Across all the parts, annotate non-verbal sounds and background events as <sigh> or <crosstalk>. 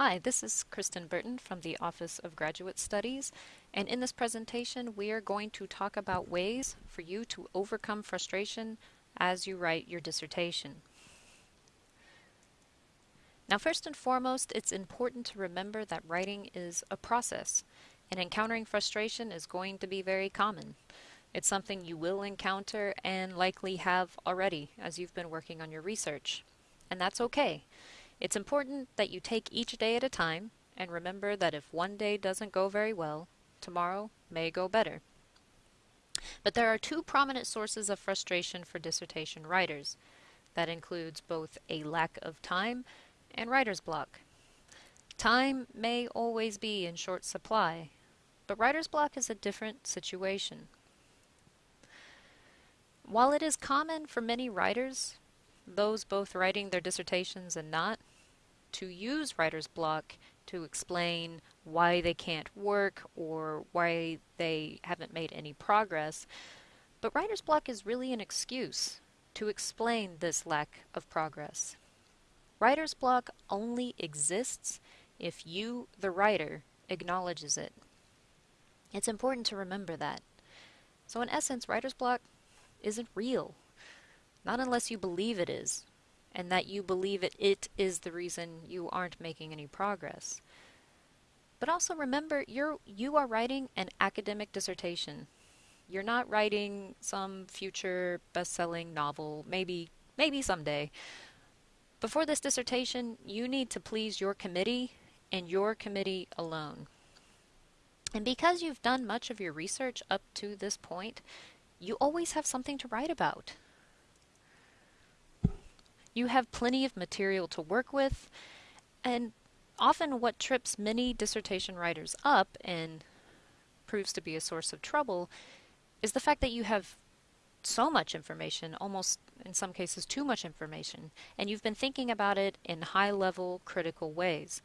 Hi, this is Kristen Burton from the Office of Graduate Studies, and in this presentation we are going to talk about ways for you to overcome frustration as you write your dissertation. Now first and foremost, it's important to remember that writing is a process, and encountering frustration is going to be very common. It's something you will encounter and likely have already as you've been working on your research, and that's okay. It's important that you take each day at a time and remember that if one day doesn't go very well, tomorrow may go better. But there are two prominent sources of frustration for dissertation writers. That includes both a lack of time and writer's block. Time may always be in short supply, but writer's block is a different situation. While it is common for many writers, those both writing their dissertations and not, to use writer's block to explain why they can't work or why they haven't made any progress. But writer's block is really an excuse to explain this lack of progress. Writer's block only exists if you, the writer, acknowledges it. It's important to remember that. So in essence, writer's block isn't real. Not unless you believe it is, and that you believe it, it is the reason you aren't making any progress. But also remember, you're, you are writing an academic dissertation. You're not writing some future best-selling novel, maybe, maybe someday. Before this dissertation, you need to please your committee and your committee alone. And because you've done much of your research up to this point, you always have something to write about. You have plenty of material to work with, and often what trips many dissertation writers up and proves to be a source of trouble is the fact that you have so much information, almost in some cases too much information, and you've been thinking about it in high level critical ways.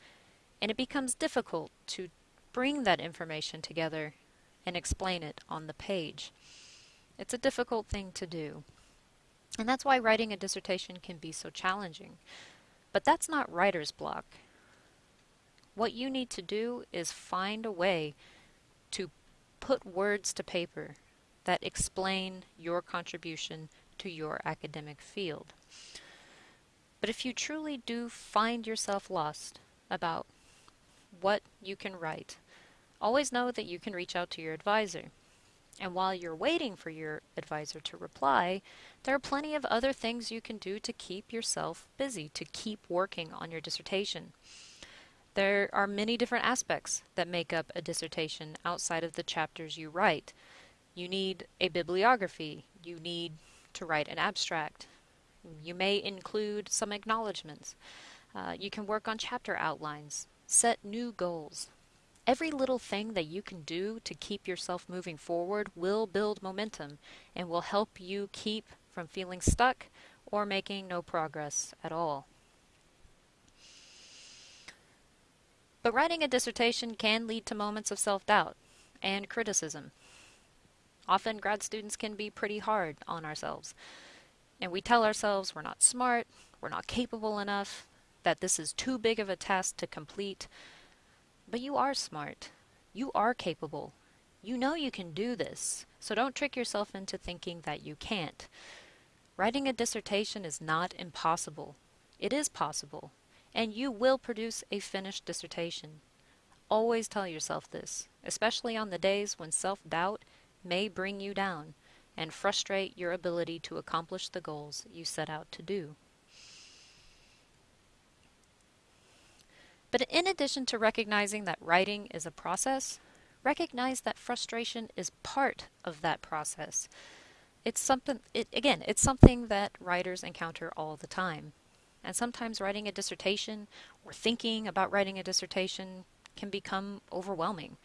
And it becomes difficult to bring that information together and explain it on the page. It's a difficult thing to do. And that's why writing a dissertation can be so challenging. But that's not writer's block. What you need to do is find a way to put words to paper that explain your contribution to your academic field. But if you truly do find yourself lost about what you can write, always know that you can reach out to your advisor. And while you're waiting for your advisor to reply, there are plenty of other things you can do to keep yourself busy, to keep working on your dissertation. There are many different aspects that make up a dissertation outside of the chapters you write. You need a bibliography. You need to write an abstract. You may include some acknowledgments. Uh, you can work on chapter outlines, set new goals, Every little thing that you can do to keep yourself moving forward will build momentum and will help you keep from feeling stuck or making no progress at all. But writing a dissertation can lead to moments of self-doubt and criticism. Often grad students can be pretty hard on ourselves. And we tell ourselves we're not smart, we're not capable enough, that this is too big of a task to complete, but you are smart. You are capable. You know you can do this, so don't trick yourself into thinking that you can't. Writing a dissertation is not impossible. It is possible, and you will produce a finished dissertation. Always tell yourself this, especially on the days when self-doubt may bring you down and frustrate your ability to accomplish the goals you set out to do. But in addition to recognizing that writing is a process, recognize that frustration is part of that process. It's something, it, again, it's something that writers encounter all the time. And sometimes writing a dissertation or thinking about writing a dissertation can become overwhelming,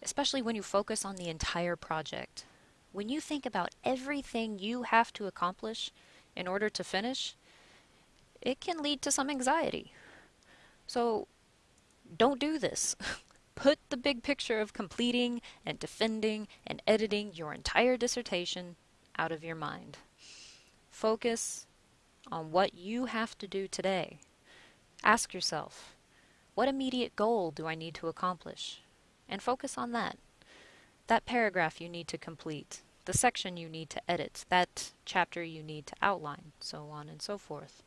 especially when you focus on the entire project. When you think about everything you have to accomplish in order to finish, it can lead to some anxiety. So don't do this. <laughs> Put the big picture of completing and defending and editing your entire dissertation out of your mind. Focus on what you have to do today. Ask yourself, What immediate goal do I need to accomplish? And focus on that. That paragraph you need to complete, the section you need to edit, that chapter you need to outline, so on and so forth.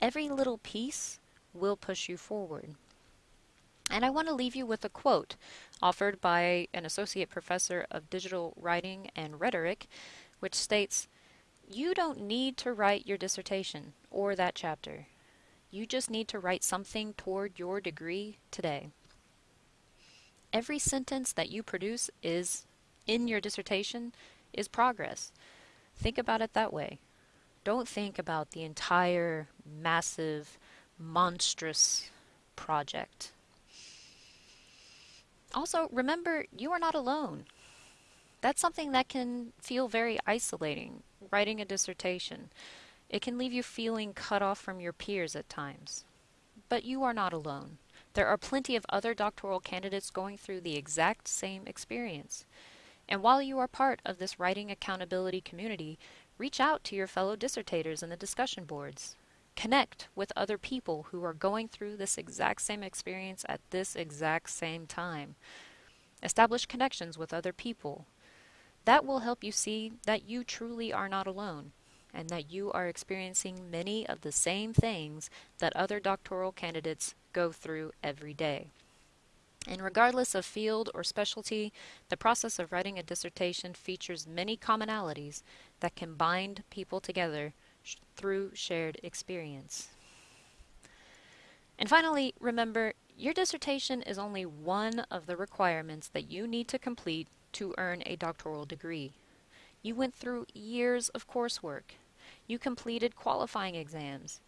Every little piece will push you forward. And I want to leave you with a quote offered by an associate professor of digital writing and rhetoric, which states You don't need to write your dissertation or that chapter. You just need to write something toward your degree today. Every sentence that you produce is in your dissertation is progress. Think about it that way. Don't think about the entire massive, monstrous project. Also, remember you are not alone. That's something that can feel very isolating, writing a dissertation. It can leave you feeling cut off from your peers at times. But you are not alone. There are plenty of other doctoral candidates going through the exact same experience. And while you are part of this writing accountability community, reach out to your fellow dissertators in the discussion boards. Connect with other people who are going through this exact same experience at this exact same time. Establish connections with other people. That will help you see that you truly are not alone and that you are experiencing many of the same things that other doctoral candidates go through every day. And regardless of field or specialty, the process of writing a dissertation features many commonalities that can bind people together sh- through shared experience. And finally, remember your dissertation is only one of the requirements that you need to complete to earn a doctoral degree. You went through years of coursework. You completed qualifying exams.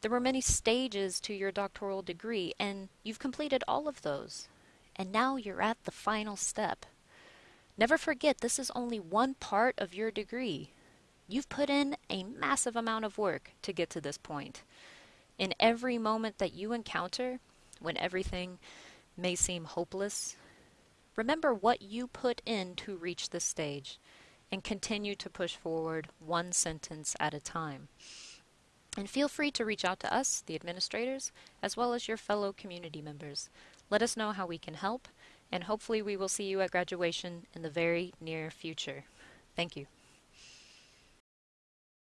There were many stages to your doctoral degree, and you've completed all of those and now you're at the final step. Never forget this is only one part of your degree. You've put in a massive amount of work to get to this point. In every moment that you encounter, when everything may seem hopeless, remember what you put in to reach this stage and continue to push forward one sentence at a time. And feel free to reach out to us, the administrators, as well as your fellow community members. Let us know how we can help, and hopefully we will see you at graduation in the very near future. Thank you.